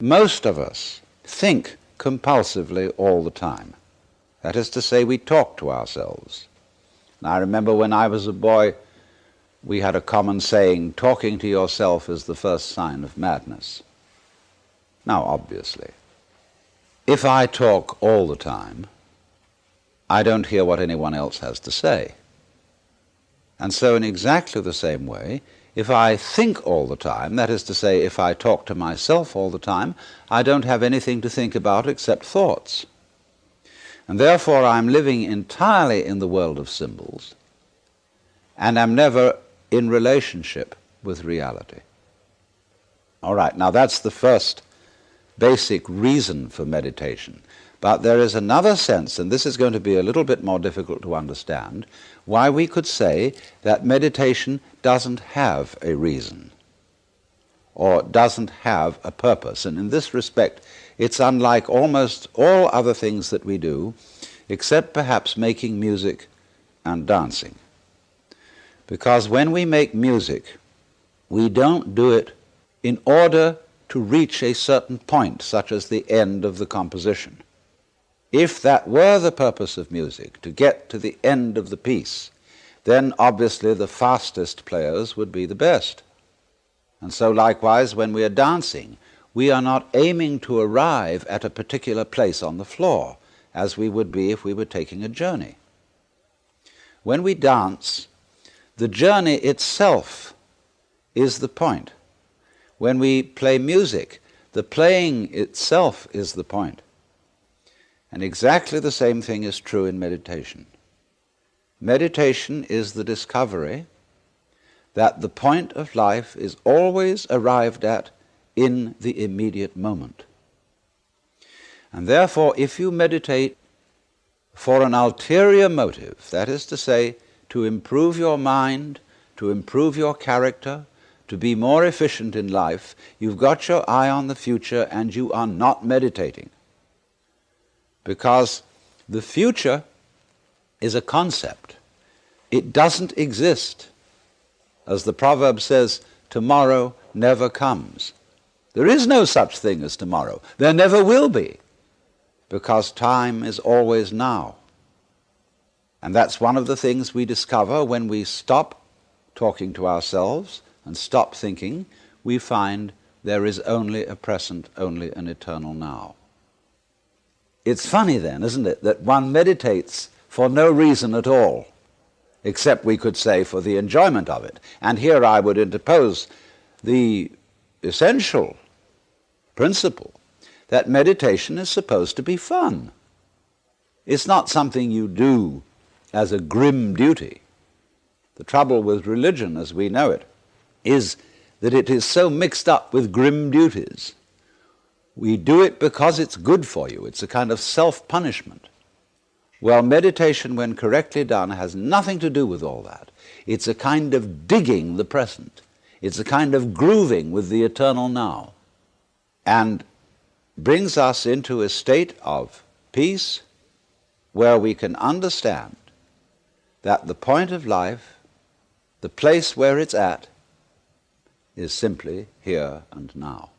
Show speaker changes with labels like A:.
A: Most of us think compulsively all the time. That is to say, we talk to ourselves. And I remember when I was a boy, we had a common saying, talking to yourself is the first sign of madness. Now, obviously, if I talk all the time, I don't hear what anyone else has to say. And so, in exactly the same way, if I think all the time, that is to say, if I talk to myself all the time, I don't have anything to think about except thoughts. And therefore I'm living entirely in the world of symbols, and am never in relationship with reality. All right, now that's the first basic reason for meditation. But there is another sense, and this is going to be a little bit more difficult to understand, why we could say that meditation doesn't have a reason or doesn't have a purpose. And in this respect, it's unlike almost all other things that we do, except perhaps making music and dancing. Because when we make music, we don't do it in order to reach a certain point, such as the end of the composition. If that were the purpose of music, to get to the end of the piece, then obviously the fastest players would be the best. And so likewise when we are dancing, we are not aiming to arrive at a particular place on the floor, as we would be if we were taking a journey. When we dance, the journey itself is the point. When we play music, the playing itself is the point. And exactly the same thing is true in meditation. Meditation is the discovery that the point of life is always arrived at in the immediate moment. And therefore, if you meditate for an ulterior motive, that is to say, to improve your mind, to improve your character, to be more efficient in life, you've got your eye on the future and you are not meditating because the future is a concept. It doesn't exist. As the proverb says, tomorrow never comes. There is no such thing as tomorrow. There never will be, because time is always now. And that's one of the things we discover when we stop talking to ourselves and stop thinking, we find there is only a present, only an eternal now. It's funny then, isn't it, that one meditates for no reason at all, except we could say for the enjoyment of it. And here I would interpose the essential principle that meditation is supposed to be fun. It's not something you do as a grim duty. The trouble with religion as we know it is that it is so mixed up with grim duties we do it because it's good for you. It's a kind of self-punishment. Well, meditation, when correctly done, has nothing to do with all that. It's a kind of digging the present. It's a kind of grooving with the eternal now. And brings us into a state of peace where we can understand that the point of life, the place where it's at, is simply here and now.